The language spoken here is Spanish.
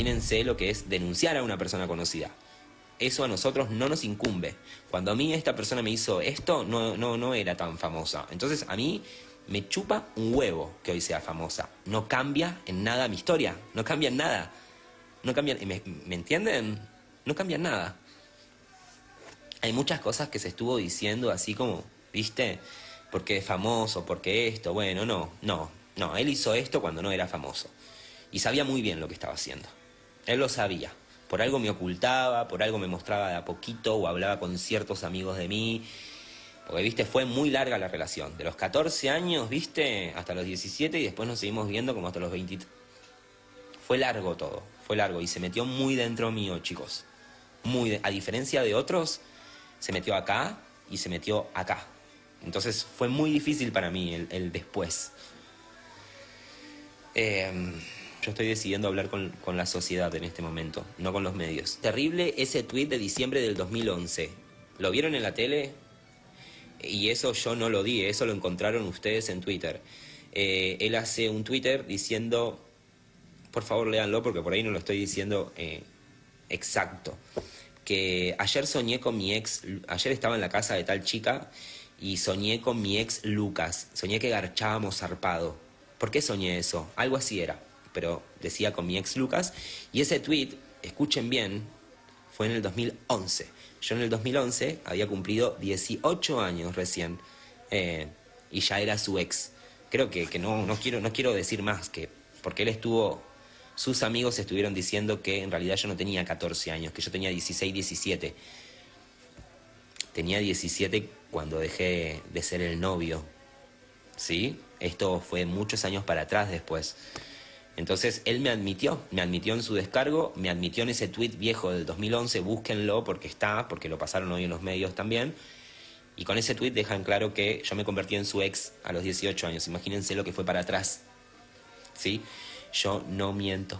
Imagínense lo que es denunciar a una persona conocida. Eso a nosotros no nos incumbe. Cuando a mí esta persona me hizo esto, no, no, no era tan famosa. Entonces a mí me chupa un huevo que hoy sea famosa. No cambia en nada mi historia. No cambia en nada. No cambia, ¿me, ¿me entienden? No cambia en nada. Hay muchas cosas que se estuvo diciendo así como, ¿viste? Porque es famoso, porque esto, bueno, no, no, no. Él hizo esto cuando no era famoso. Y sabía muy bien lo que estaba haciendo. Él lo sabía. Por algo me ocultaba, por algo me mostraba de a poquito o hablaba con ciertos amigos de mí. Porque, viste, fue muy larga la relación. De los 14 años, viste, hasta los 17 y después nos seguimos viendo como hasta los 20. Fue largo todo, fue largo y se metió muy dentro mío, chicos. Muy, a diferencia de otros, se metió acá y se metió acá. Entonces fue muy difícil para mí el, después. Em, yo estoy decidiendo hablar con, la sociedad en este momento, no con los medios. Terrible ese tweet de diciembre del 2011. ¿Lo vieron en la tele? Y eso yo no lo di, eso lo encontraron ustedes en Twitter. Eh, él hace un Twitter diciendo, por favor léanlo porque por ahí no lo estoy diciendo eh, exacto, que ayer soñé con mi ex, ayer estaba en la casa de tal chica y soñé con mi ex Lucas, soñé que garchábamos zarpado. ¿Por qué soñé eso? Algo así era pero decía con mi ex Lucas, y ese tweet, escuchen bien, fue en el 2011. Yo en el 2011 había cumplido 18 años recién eh, y ya era su ex. Creo que, que no, no, quiero, no quiero decir más, que porque él estuvo, sus amigos estuvieron diciendo que en realidad yo no tenía 14 años, que yo tenía 16, 17. Tenía 17 cuando dejé de ser el novio. ¿Sí? Esto fue muchos años para atrás después. Entonces él me admitió, me admitió en su descargo, me admitió en ese tweet viejo del 2011, búsquenlo porque está, porque lo pasaron hoy en los medios también. Y con ese tweet dejan claro que yo me convertí en su ex a los 18 años. Imagínense lo que fue para atrás. ¿Sí? Yo no miento.